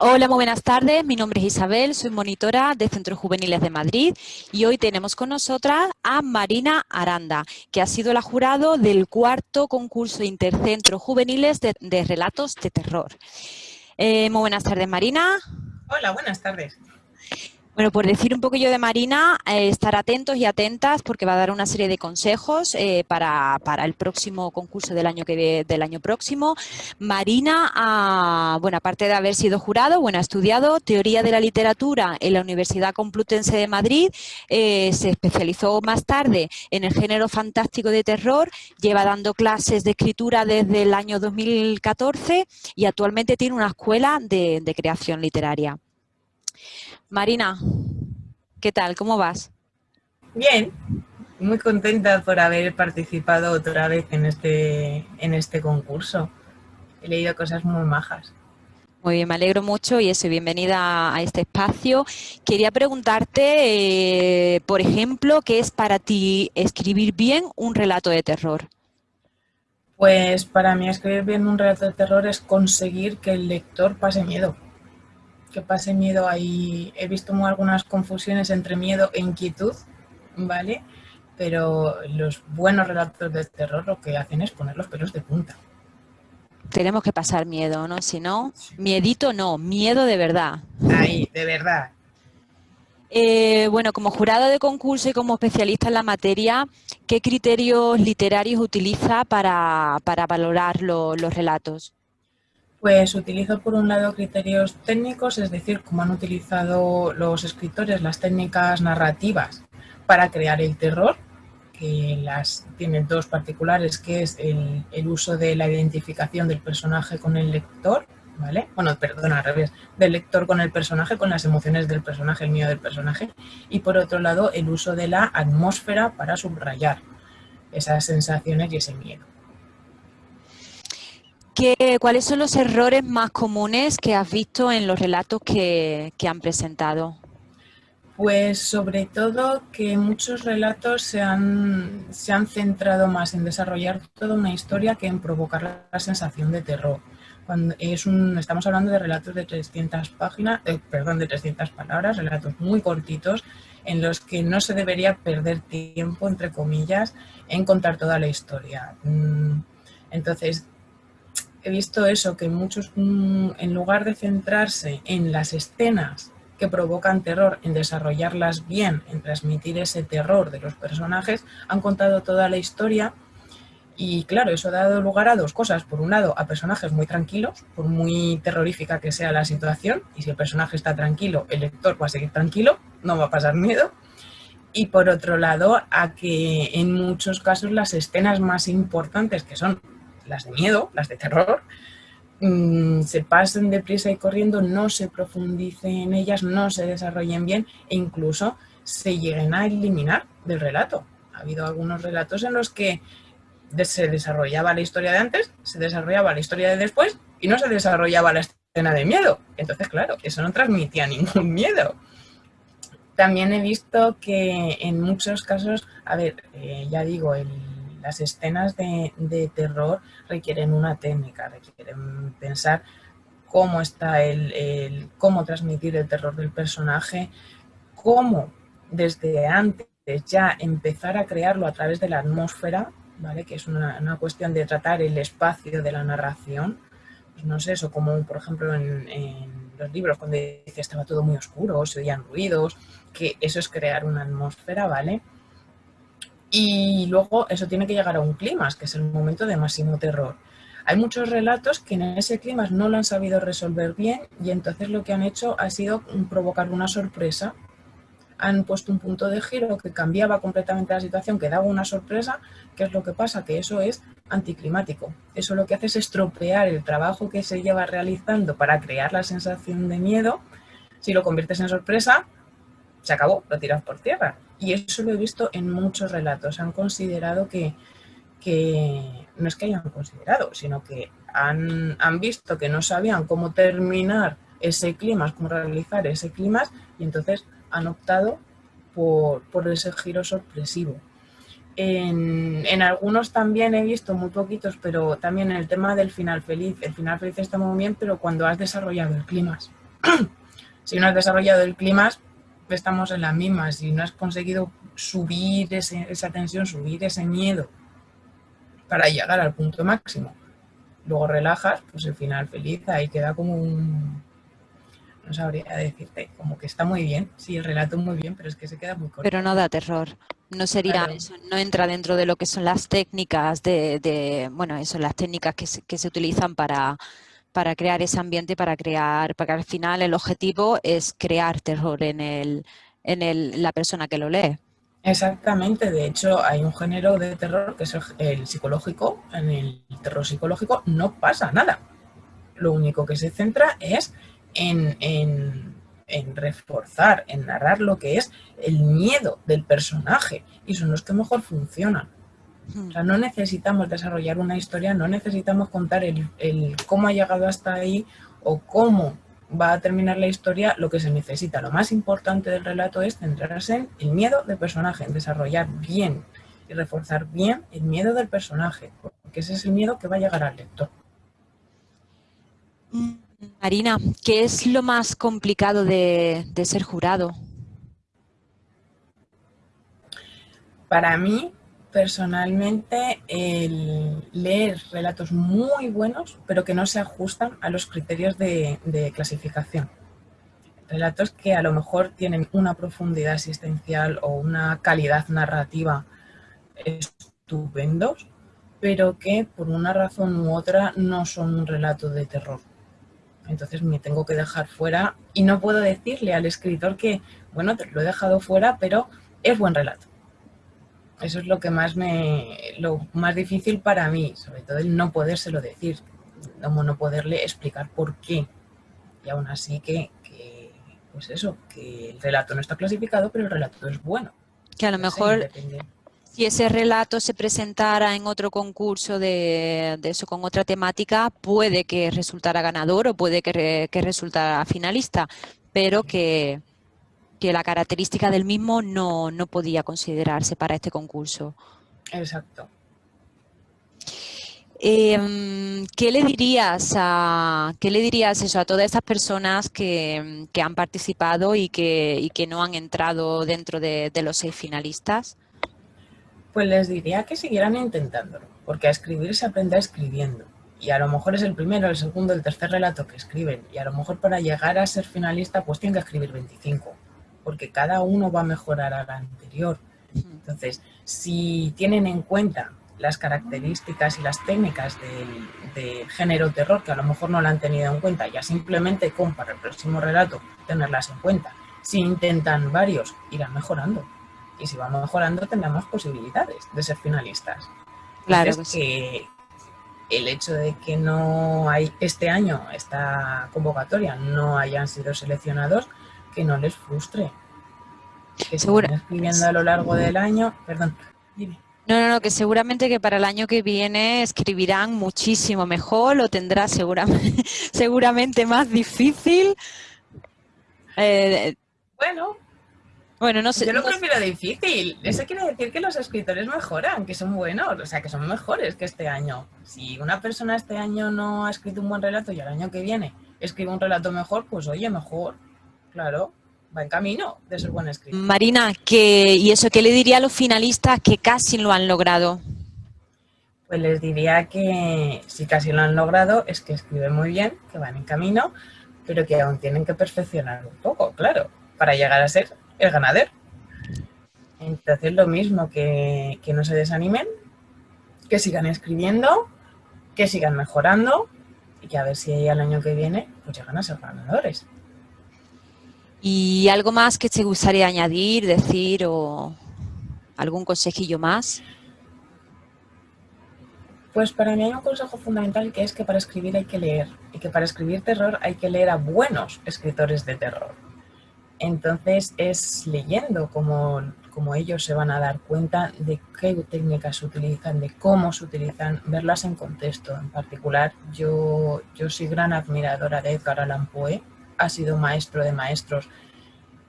Hola, muy buenas tardes. Mi nombre es Isabel, soy monitora de Centros Juveniles de Madrid y hoy tenemos con nosotras a Marina Aranda, que ha sido la jurado del cuarto concurso Intercentros Juveniles de, Relatos de Terror. Eh, muy buenas tardes, Marina. Hola, buenas tardes. Bueno, por decir un poquillo de Marina, eh, estar atentos y atentas porque va a dar una serie de consejos eh, para, el próximo concurso del año del año próximo. Marina, ah, bueno, aparte de haber sido jurado, bueno, ha estudiado teoría de la literatura en la Universidad Complutense de Madrid, eh, se especializó más tarde en el género fantástico de terror, lleva dando clases de escritura desde el año 2014 y actualmente tiene una escuela de creación literaria. Marina, ¿qué tal? ¿Cómo vas? Bien, muy contenta por haber participado otra vez en este, en este concurso. He leído cosas muy majas. Muy bien, me alegro mucho y eso, bienvenida a este espacio. Quería preguntarte, eh, por ejemplo, ¿qué es para ti escribir bien un relato de terror? Pues para mí escribir bien un relato de terror es conseguir que el lector pase miedo que pase miedo ahí. He visto algunas confusiones entre miedo e inquietud, ¿vale? Pero los buenos relatos de terror lo que hacen es poner los pelos de punta. Tenemos que pasar miedo, ¿no? Si no, miedito no, miedo de verdad. Ahí, de verdad. Eh, bueno, como jurado de concurso y como especialista en la materia, ¿qué criterios literarios utiliza para, valorar los relatos? Pues utilizo por un lado criterios técnicos, es decir, cómo han utilizado los escritores las técnicas narrativas para crear el terror, que las tienen dos particulares, que es el, uso de la identificación del personaje con el lector, ¿vale? Bueno, perdón, al revés, del lector con el personaje, con las emociones del personaje, el miedo del personaje, y por otro lado el uso de la atmósfera para subrayar esas sensaciones y ese miedo. ¿Cuáles son los errores más comunes que has visto en los relatos que, han presentado? Pues sobre todo que muchos relatos se han, se han, centrado más en desarrollar toda una historia que en provocar la sensación de terror. Es un, estamos hablando de relatos de 300 páginas, eh, perdón, de 300 palabras, relatos muy cortitos en los que no se debería perder tiempo, entre comillas, en contar toda la historia. Mm, entonces, he visto eso, que muchos, mm, en lugar de centrarse en las escenas que provocan terror, en desarrollarlas bien, en transmitir ese terror de los personajes, han contado toda la historia y claro, eso ha dado lugar a dos cosas. Por un lado, a personajes muy tranquilos, por muy terrorífica que sea la situación, y si el personaje está tranquilo, el lector va a seguir tranquilo, no va a pasar miedo. Y por otro lado, a que en muchos casos las escenas más importantes, que son las de miedo, las de terror, mm, se pasen deprisa y corriendo, no se profundice en ellas, no se desarrollen bien e incluso se lleguen a eliminar del relato. Ha habido algunos relatos en los que se desarrollaba la historia de antes, se desarrollaba la historia de después y no se desarrollaba la escena de miedo. Entonces, claro, eso no transmitía ningún miedo. También he visto que en muchos casos, a ver, eh, ya digo, el las escenas de, terror requieren una técnica, requieren pensar cómo está el, cómo transmitir el terror del personaje, cómo desde antes ya empezar a crearlo a través de la atmósfera, ¿vale? que es una, cuestión de tratar el espacio de la narración, pues no sé, eso como por ejemplo en, los libros cuando dice estaba todo muy oscuro, se oían ruidos, que eso es crear una atmósfera, ¿vale? Y luego eso tiene que llegar a un clima, que es el momento de máximo terror. Hay muchos relatos que en ese clima no lo han sabido resolver bien y entonces lo que han hecho ha sido provocar una sorpresa. Han puesto un punto de giro que cambiaba completamente la situación, que daba una sorpresa. ¿Qué es lo que pasa? Que eso es anticlimático. Eso lo que hace es estropear el trabajo que se lleva realizando para crear la sensación de miedo. Si lo conviertes en sorpresa, se acabó, lo tiras por tierra. Y eso lo he visto en muchos relatos. Han considerado que, no es que hayan considerado, sino que han, visto que no sabían cómo terminar ese clima, cómo realizar ese clima, y entonces han optado por, ese giro sorpresivo. En, en, algunos también he visto, muy poquitos, pero también el tema del final feliz. El final feliz está muy bien, pero cuando has desarrollado el clima. si no has desarrollado el clima, estamos en la misma. Si no has conseguido subir esa tensión, subir ese miedo para llegar al punto máximo, luego relajas, pues el final feliz, ahí queda como un... No sabría decirte, como que está muy bien, sí, el relato muy bien, pero es que se queda muy corto. Pero no da terror, no sería eso, no entra dentro de lo que son las técnicas de, bueno, eso, las técnicas que se, que se utilizan para, para crear ese ambiente, para crear, para que al final el objetivo es crear terror en, el, en el, la persona que lo lee. Exactamente, de hecho hay un género de terror que es el, psicológico, en el terror psicológico no pasa nada. Lo único que se centra es en, en, reforzar, en narrar lo que es el miedo del personaje y son los que mejor funcionan. O sea, no necesitamos desarrollar una historia, no necesitamos contar el, el cómo ha llegado hasta ahí o cómo va a terminar la historia, lo que se necesita, lo más importante del relato es centrarse en el miedo del personaje, en desarrollar bien y reforzar bien el miedo del personaje, porque ese es el miedo que va a llegar al lector. Marina, ¿qué es lo más complicado de, de ser jurado? Para mí, personalmente el leer relatos muy buenos, pero que no se ajustan a los criterios de, clasificación. Relatos que a lo mejor tienen una profundidad existencial o una calidad narrativa estupendos, pero que por una razón u otra no son un relato de terror. Entonces me tengo que dejar fuera y no puedo decirle al escritor que, bueno, te lo he dejado fuera, pero es buen relato. Eso es lo que más me, lo más difícil para mí, sobre todo el no podérselo decir, como no poderle explicar por qué. Y aún así que, pues eso, que el relato no está clasificado, pero el relato es bueno. Que a lo mejor si ese relato se presentara en otro concurso de, eso con otra temática, puede que resultara ganador o puede que, que resultara finalista, pero que, que la característica del mismo no, podía considerarse para este concurso. Exacto. Em, ¿Qué le dirías a qué le dirías eso a todas esas personas que, han participado y que, que, no han entrado dentro de, los seis finalistas? Pues les diría que siguieran intentándolo, porque a escribir se aprende escribiendo. Y a lo mejor es el primero, el segundo, el tercer relato que escriben. Y a lo mejor para llegar a ser finalista pues tienen que escribir 25 porque cada uno va a mejorar al anterior. Entonces, si tienen en cuenta las características y las técnicas del, género terror, que a lo mejor no la han tenido en cuenta, ya simplemente con para el próximo relato tenerlas en cuenta. Si intentan varios, irán mejorando. Y si van mejorando, tendrán posibilidades de ser finalistas. Claro que el hecho de que no hay este año, esta convocatoria, no hayan sido seleccionados, que no les frustre. Que se escribiendo a lo largo del año. Perdón, dime. No, no, no, que seguramente que para el año que viene escribirán muchísimo mejor, lo tendrá seguramente, seguramente más difícil. Eh, bueno, bueno, no sé. Yo lo prefiero difícil. Eso quiere decir que los escritores mejoran, que son buenos, o sea, que son mejores que este año. Si una persona este año no ha escrito un buen relato y el año que viene escribe un relato mejor, pues oye, mejor. Claro, va en camino de ser buen escritor. Marina, que, ¿y eso qué le diría a los finalistas que casi lo han logrado? Pues les diría que si casi lo han logrado es que escriben muy bien, que van en camino, pero que aún tienen que perfeccionar un poco, claro, para llegar a ser el ganador. Entonces lo mismo, que, que no se desanimen, que sigan escribiendo, que sigan mejorando y que a ver si al año que viene pues llegan a ser ganadores. ¿Y algo más que te gustaría añadir, decir o algún consejillo más? Pues para mí hay un consejo fundamental que es que para escribir hay que leer y que para escribir terror hay que leer a buenos escritores de terror. Entonces es leyendo como, como ellos se van a dar cuenta de qué técnicas se utilizan, de cómo se utilizan, verlas en contexto. En particular, yo, yo soy gran admiradora de Edgar Allan Poe, ha sido maestro de maestros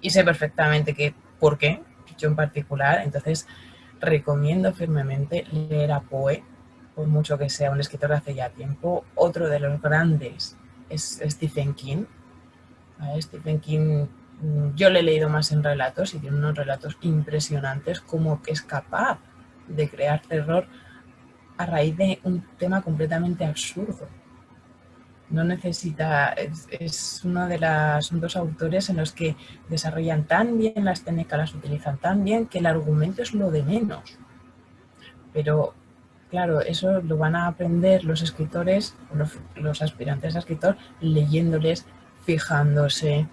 y sé perfectamente que por qué, yo en particular, entonces recomiendo firmemente leer a Poe, por mucho que sea un escritor de hace ya tiempo. Otro de los grandes es Stephen King, Stephen King mm, yo le he leído más en relatos y tiene unos relatos impresionantes como que es capaz de crear terror a raíz de un tema completamente absurdo. No necesita, es, uno de los dos autores en los que desarrollan tan bien las técnicas, las utilizan tan bien que el argumento es lo de menos. Pero claro, eso lo van a aprender los escritores, los, los aspirantes a escritor, leyéndoles, fijándose,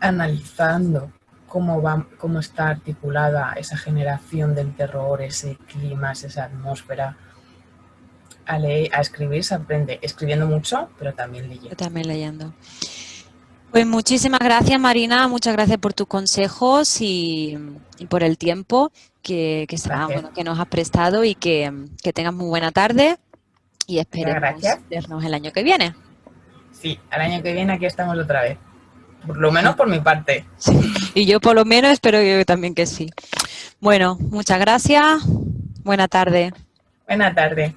analizando cómo, va, cómo está articulada esa generación del terror, ese clima, esa atmósfera. A, leer, a escribir se aprende escribiendo mucho, pero también leyendo. También leyendo. Pues muchísimas gracias Marina, muchas gracias por tus consejos y, por el tiempo que, que, nos has prestado y que, tengas muy buena tarde y esperemos vernos el año que viene. Sí, el año que viene aquí estamos otra vez. Por lo menos por mi parte. y yo por lo menos espero yo también que sí. Bueno, muchas gracias. Buena tarde. Buena tarde.